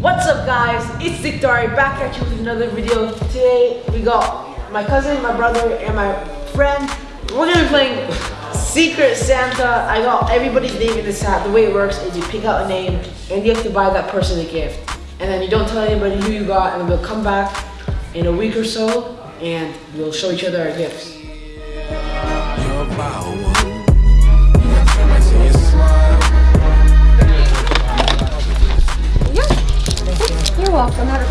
What's up guys? It's Dictari back at you with another video. Today we got my cousin, my brother, and my friend. We're gonna be playing Secret Santa. I got everybody's name in this hat. The way it works is you pick out a name and you have to buy that person a gift. And then you don't tell anybody who you got and we'll come back in a week or so and we'll show each other our gifts.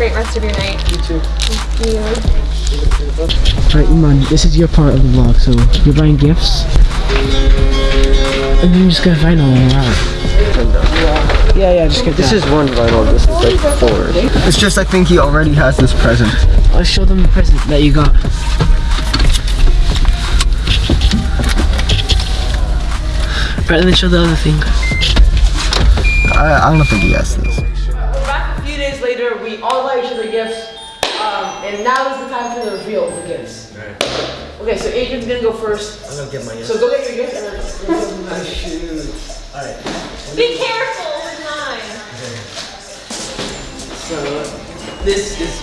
Great rest of your night. You too. Thank you. Alright, Iman, this is your part of the vlog, so you're buying gifts. And then you just gotta find all around. Yeah, yeah, just get This that. is one vinyl, this is like four. It's just I think he already has this present. Let's show them the present that you got. Right, then show the other thing. I, I don't think he has this. We all got each other gifts. Um, and now is the time for the reveal of the gifts. Okay, so Adrian's gonna go first. I'm gonna get my So go get your gift and then let's go to the next. Be careful with mine. So this is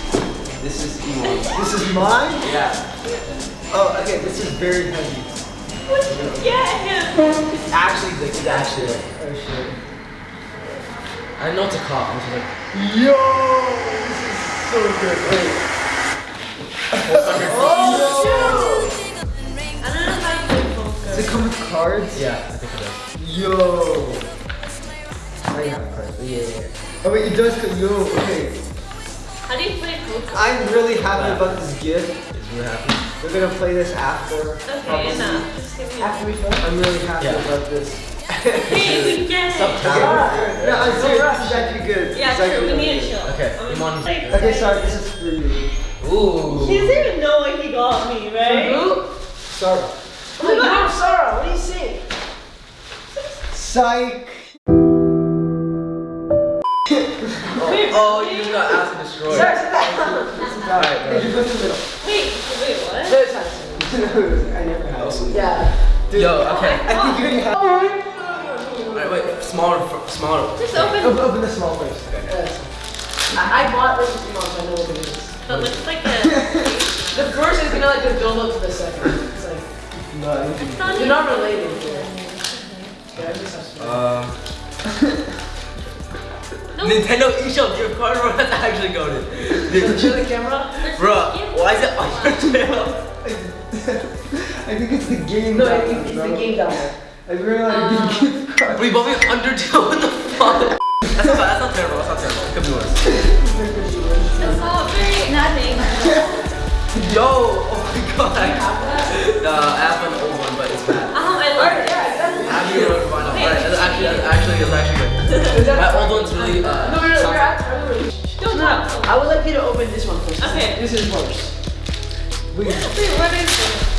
this is Iman. This is mine? Yeah. Oh, okay, this is very heavy. What did you get him? It's actually the it's actually Oh shit. I know it's a cop. I'm just like Yo! This is so good. Wait. I don't know how to focus. Does it come with cards? yeah, I think it does. Yo! I have a card. Yeah, yeah, yeah. Oh wait, it does co- yo, okay. How do you play poker? I'm really happy about this gift. It's really happy. We're gonna play this after. Okay, enough. Just give me After we film. I'm really happy Yeah. about this. Hey, we get it. Okay. No, I'm serious. This is actually good. Yeah, It's true. actually We need really to Okay, I'm. Okay, sorry, this is for you. Ooh. He doesn't even know what he got me, right? Who? Sorry. Oh my god, Sarah, what do you saying? Psych! Oh, you just got acid destroyed. Sarah, sit down. Alright, Hey, just go to the middle. Wait, wait, what? Third time. I never had. Yeah. Yo, okay. I think you already have. Alright. Smaller, fir- smaller. Just open. Open, open the small first. I, I bought this three months, I know what it is. But looks like a. The first is gonna like just build up to the second. It's like, No, I think It's not they're not related. Yeah, I just have to- Um. No. Nintendo eShop gift card, bro. That's actually goaded. Dude, Show the camera. bro, why is it on your channel? I think it's the game. No, down it, it's the game down there. I realized the gift card. Bro, you bought me Undertale. What the fuck? That's not. That's not terrible. That's not terrible. It could be worse. It's all very nothing. Yo, oh my god. Nah, I have an old one, but it's bad. Oh, I love it. Actually, you know, it's actually, it's actually, actually good. My old one's really, uh, No, no, no, soft. we're at- we're really- Don't No. I would like you to open this one first. Okay. This is worse. Wait, Wait, what is it?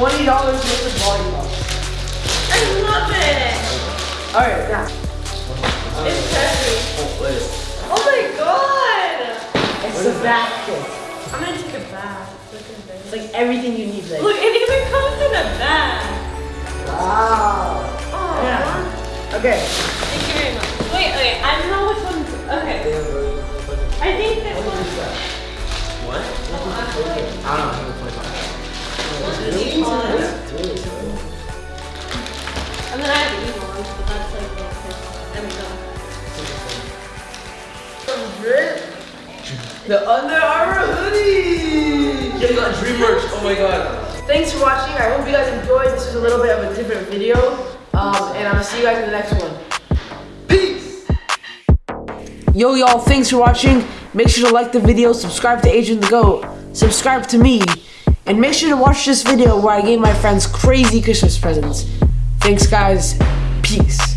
$20 worth of volleyball. I love it! Alright, now. It's heavy. Oh, oh my god! It's a basket. I'm gonna take a bath. It's like everything you need. Like. Look, it even comes in a bag. Wow. Oh. Yeah. Okay. Thank you very much. Wait, okay, I don't know which one. Okay. I think this one... What? I don't know. The Under Armour hoodie. Yeah, you got dream merch. Oh my god. Thanks for watching. I hope you guys enjoyed. This was a little bit of a different video. Um, and I'm gonna see you guys in the next one. Peace! Yo, y'all, thanks for watching. Make sure to like the video, subscribe to Adrian the Goat, subscribe to me, and make sure to watch this video where I gave my friends crazy Christmas presents. Thanks, guys. Peace.